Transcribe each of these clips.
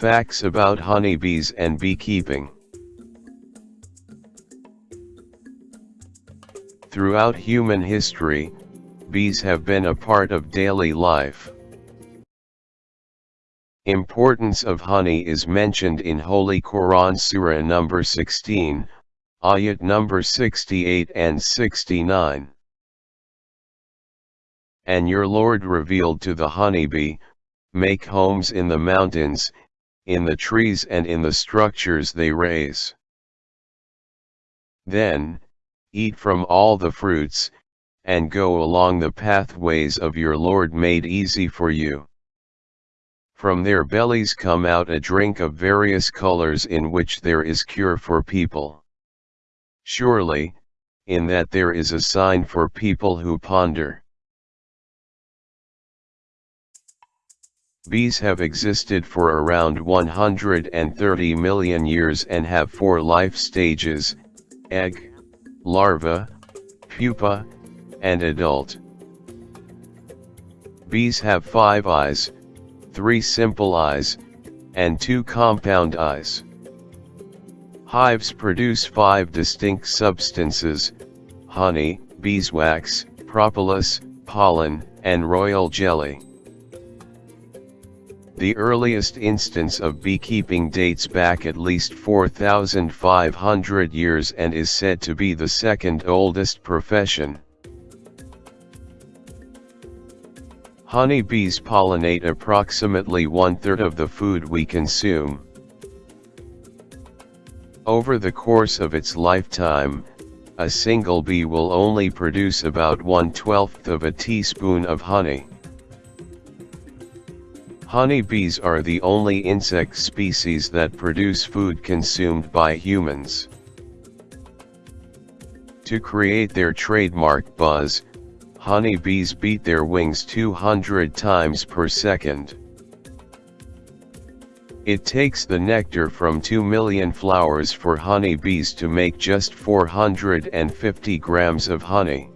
Facts about honeybees and beekeeping. Throughout human history, bees have been a part of daily life. Importance of honey is mentioned in Holy Quran Surah number 16, ayat number 68 and 69. And your Lord revealed to the honeybee, make homes in the mountains, in the trees and in the structures they raise. Then, eat from all the fruits, and go along the pathways of your Lord made easy for you. From their bellies come out a drink of various colors in which there is cure for people. Surely, in that there is a sign for people who ponder. Bees have existed for around 130 million years and have four life stages, egg, larva, pupa, and adult. Bees have five eyes, three simple eyes, and two compound eyes. Hives produce five distinct substances, honey, beeswax, propolis, pollen, and royal jelly. The earliest instance of beekeeping dates back at least 4,500 years and is said to be the second oldest profession. Honeybees pollinate approximately one-third of the food we consume. Over the course of its lifetime, a single bee will only produce about one-twelfth of a teaspoon of honey. Honeybees are the only insect species that produce food consumed by humans. To create their trademark buzz, honeybees beat their wings 200 times per second. It takes the nectar from 2 million flowers for honeybees to make just 450 grams of honey.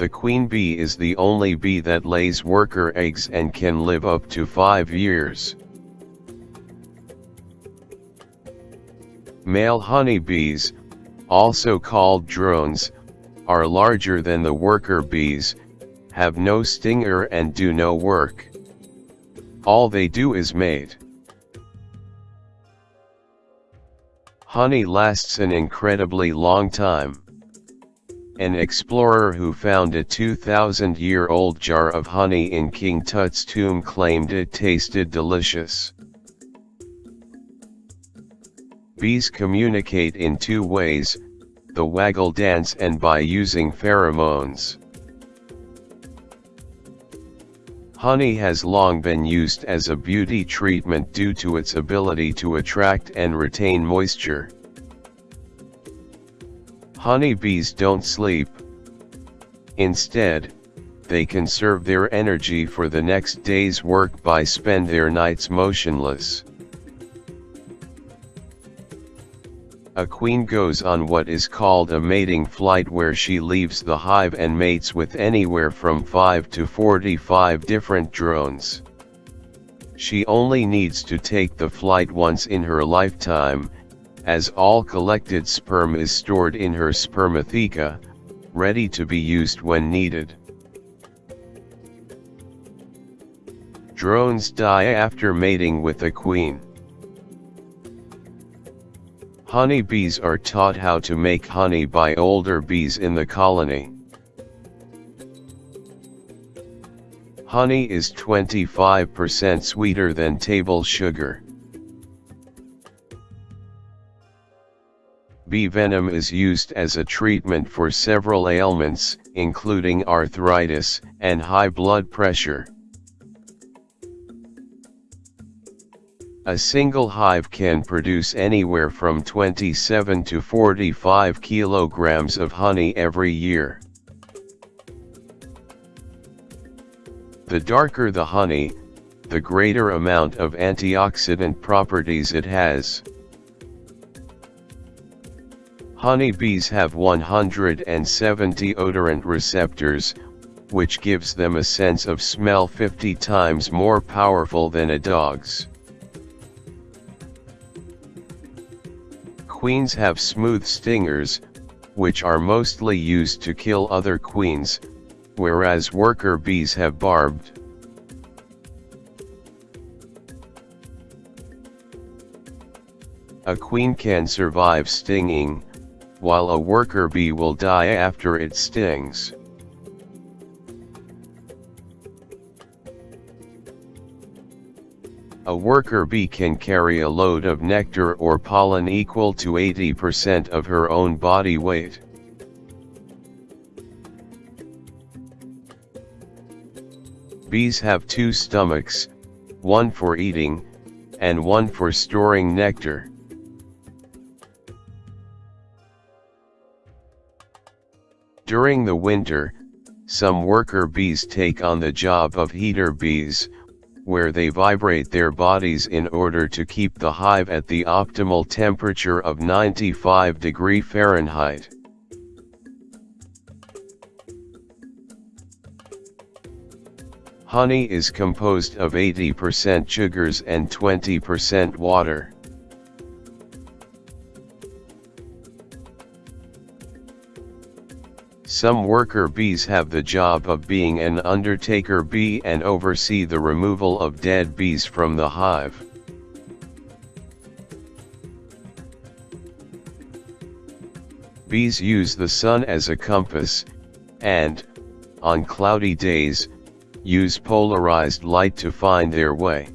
The queen bee is the only bee that lays worker eggs and can live up to 5 years. Male honeybees, also called drones, are larger than the worker bees, have no stinger and do no work. All they do is mate. Honey lasts an incredibly long time. An explorer who found a 2,000-year-old jar of honey in King Tut's tomb claimed it tasted delicious. Bees communicate in two ways, the waggle dance and by using pheromones. Honey has long been used as a beauty treatment due to its ability to attract and retain moisture. Honeybees don't sleep. Instead, they conserve their energy for the next day's work by spend their nights motionless. A queen goes on what is called a mating flight where she leaves the hive and mates with anywhere from 5 to 45 different drones. She only needs to take the flight once in her lifetime, as all collected sperm is stored in her spermatheca, ready to be used when needed. Drones die after mating with a queen. Honeybees are taught how to make honey by older bees in the colony. Honey is 25% sweeter than table sugar. Bee venom is used as a treatment for several ailments, including arthritis and high blood pressure. A single hive can produce anywhere from 27 to 45 kilograms of honey every year. The darker the honey, the greater amount of antioxidant properties it has. Honeybees have 170 odorant receptors, which gives them a sense of smell 50 times more powerful than a dog's. Queens have smooth stingers, which are mostly used to kill other queens, whereas worker bees have barbed. A queen can survive stinging, while a worker bee will die after it stings. A worker bee can carry a load of nectar or pollen equal to 80% of her own body weight. Bees have two stomachs, one for eating, and one for storing nectar. During the winter, some worker bees take on the job of heater bees, where they vibrate their bodies in order to keep the hive at the optimal temperature of 95 degree Fahrenheit. Honey is composed of 80% sugars and 20% water. Some worker bees have the job of being an undertaker bee and oversee the removal of dead bees from the hive. Bees use the sun as a compass, and, on cloudy days, use polarized light to find their way.